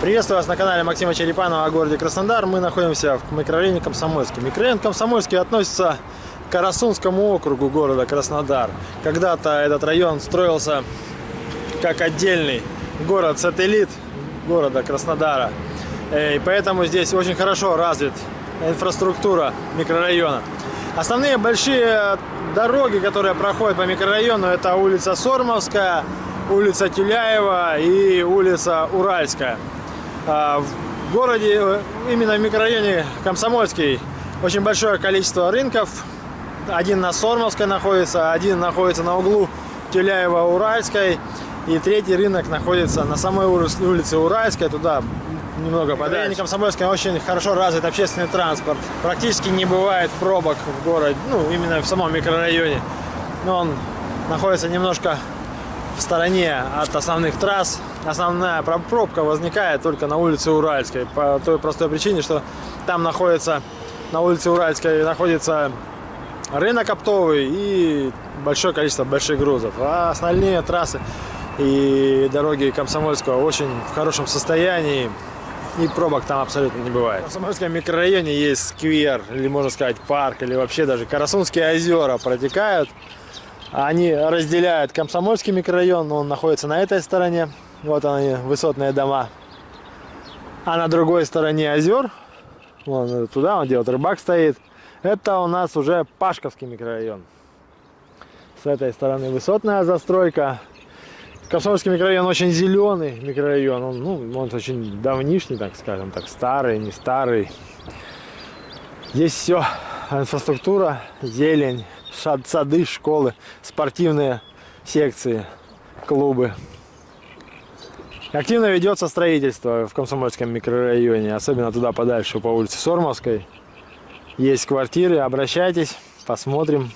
Приветствую вас на канале Максима Черепанова о городе Краснодар. Мы находимся в микрорайоне Комсомольский. Микрорайон Комсомольский относится к Карасунскому округу города Краснодар. Когда-то этот район строился как отдельный город-сателлит города Краснодара. Э, и поэтому здесь очень хорошо развит инфраструктура микрорайона. Основные большие дороги, которые проходят по микрорайону, это улица Сормовская, улица Тюляева и улица Уральская. А, в городе, э, именно в микрорайоне Комсомольский, очень большое количество рынков. Один на Сормовской находится, один находится на углу Тюляева-Уральской. И третий рынок находится на самой улице Уральской, туда немного подальше. В Комсомольске очень хорошо развит общественный транспорт. Практически не бывает пробок в городе, ну, именно в самом микрорайоне. Но он находится немножко в стороне от основных трасс. Основная пробка возникает только на улице Уральской. По той простой причине, что там находится, на улице Уральской находится рынок оптовый и большое количество больших грузов. А остальные трассы и дороги Комсомольского очень в хорошем состоянии. И пробок там абсолютно не бывает. В Комсомольском микрорайоне есть сквер, или можно сказать парк, или вообще даже Карасунские озера протекают. Они разделяют Комсомольский микрорайон, он находится на этой стороне. Вот они, высотные дома. А на другой стороне озер, вон туда, он вот рыбак стоит, это у нас уже Пашковский микрорайон. С этой стороны высотная застройка. Комсомольский микрорайон очень зеленый микрорайон. Он, ну, он очень давнишний, так скажем, так старый, не старый. Здесь все, инфраструктура, зелень, сады, школы, спортивные секции, клубы. Активно ведется строительство в Комсомольском микрорайоне, особенно туда подальше, по улице Сормовской. Есть квартиры, обращайтесь, посмотрим.